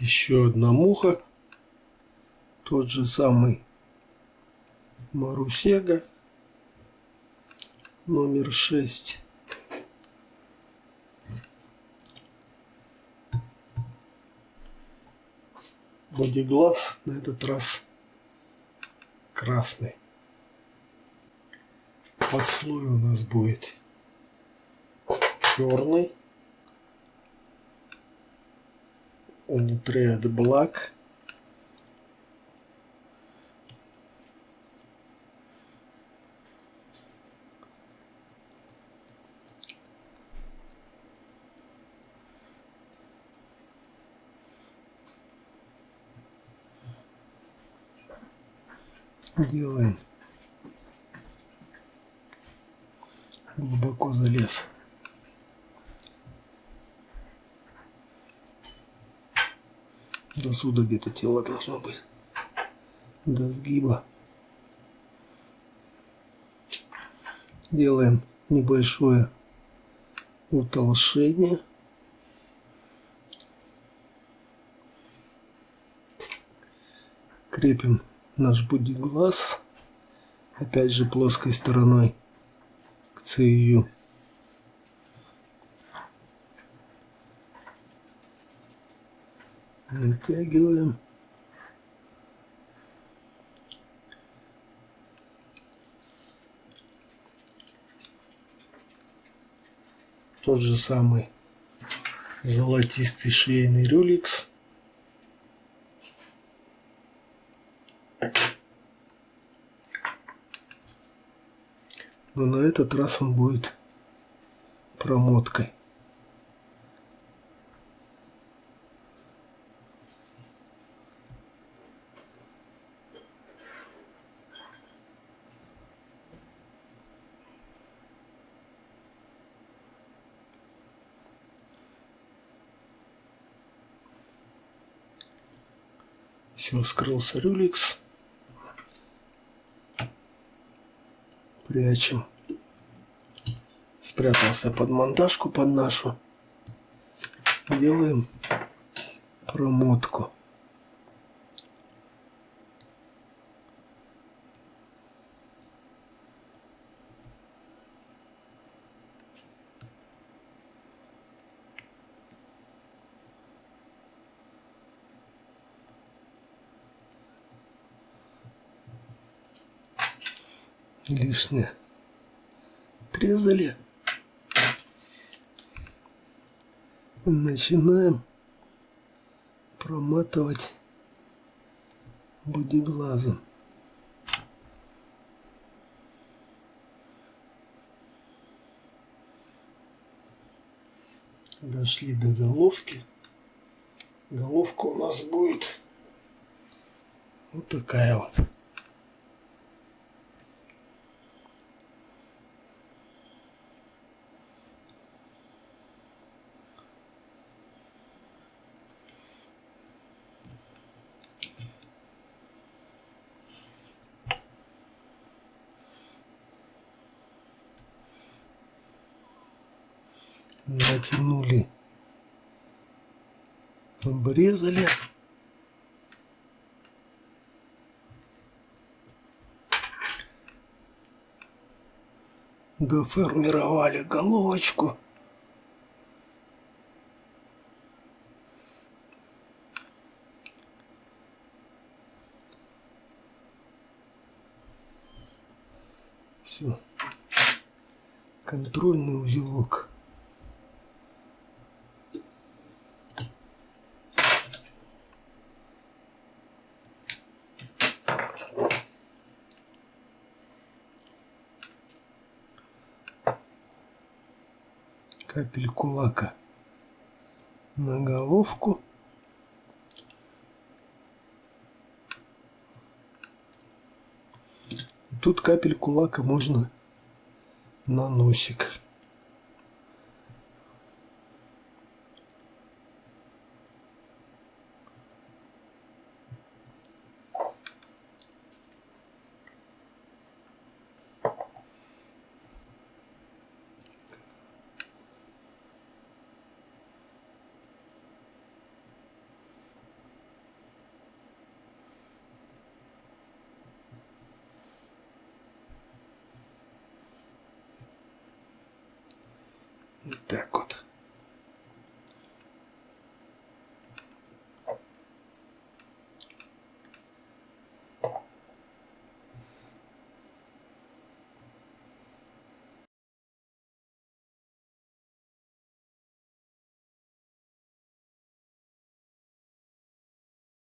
Еще одна муха. Тот же самый Марусега. Номер шесть. Бодиглаз на этот раз красный. Под слой у нас будет черный. Unitrade Black. делаем. Глубоко залез. До сюда где-то тело должно быть. До сгиба. Делаем небольшое утолщение. Крепим наш будет глаз опять же плоской стороной к ЦИЮ. Натягиваем. Тот же самый золотистый швейный рюликс. но на этот раз он будет промоткой. Все, скрылся рюликс. прячем. Спрятался под монтажку под нашу. Делаем промотку. Лишнее отрезали. Начинаем проматывать будиглазом. Дошли до головки. Головка у нас будет вот такая вот. Натянули, обрезали. Доформировали головочку. Все. Контрольный узелок. Капельку лака на головку. Тут капельку лака можно на носик.